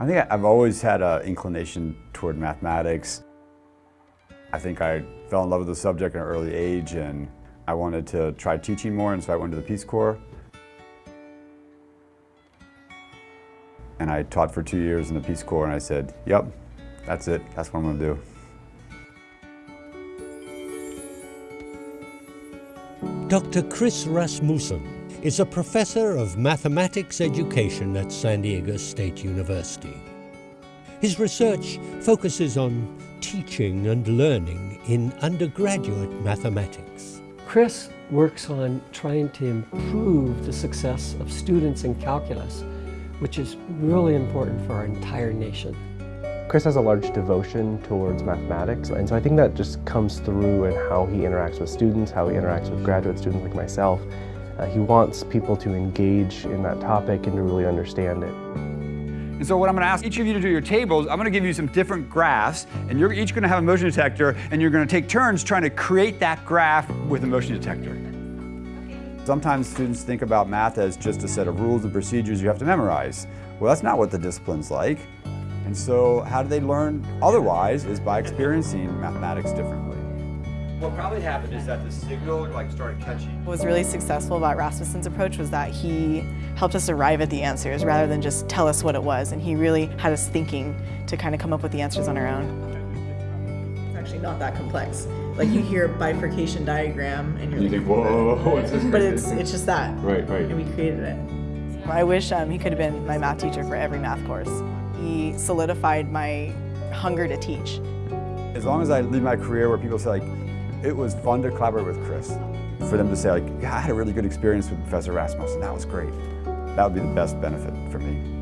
I think I've always had an inclination toward mathematics. I think I fell in love with the subject at an early age and I wanted to try teaching more and so I went to the Peace Corps. And I taught for two years in the Peace Corps and I said, yep, that's it, that's what I'm gonna do. Dr. Chris Rasmussen is a professor of mathematics education at San Diego State University. His research focuses on teaching and learning in undergraduate mathematics. Chris works on trying to improve the success of students in calculus, which is really important for our entire nation. Chris has a large devotion towards mathematics, and so I think that just comes through in how he interacts with students, how he interacts with graduate students like myself. Uh, he wants people to engage in that topic and to really understand it. And so what I'm going to ask each of you to do your tables, I'm going to give you some different graphs, and you're each going to have a motion detector, and you're going to take turns trying to create that graph with a motion detector. Sometimes students think about math as just a set of rules and procedures you have to memorize. Well, that's not what the discipline's like. And so how do they learn otherwise is by experiencing mathematics differently. What probably happened is that the signal like started catching. What was really successful about Rasmussen's approach was that he helped us arrive at the answers rather than just tell us what it was. And he really had us thinking to kind of come up with the answers on our own. It's actually not that complex. Like you hear a bifurcation diagram and you're you like, think, whoa, what's this? but it's it's just that. Right, right. And we created it. I wish um, he could have been my math teacher for every math course. He solidified my hunger to teach. As long as I leave my career where people say like, it was fun to collaborate with Chris. For them to say like, yeah, I had a really good experience with Professor Rasmussen, that was great. That would be the best benefit for me.